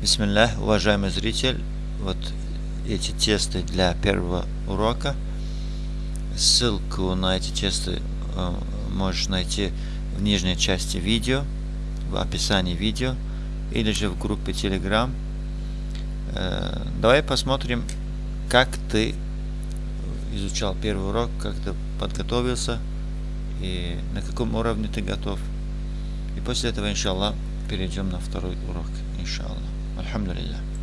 Бисмиллах, уважаемый зритель, вот эти тесты для первого урока. Ссылку на эти тесты э, можешь найти в нижней части видео, в описании видео, или же в группе Telegram. Э, давай посмотрим, как ты изучал первый урок, как ты подготовился и на каком уровне ты готов. И после этого, иншаллах, перейдем на второй урок, иншаллах. الحمد لله.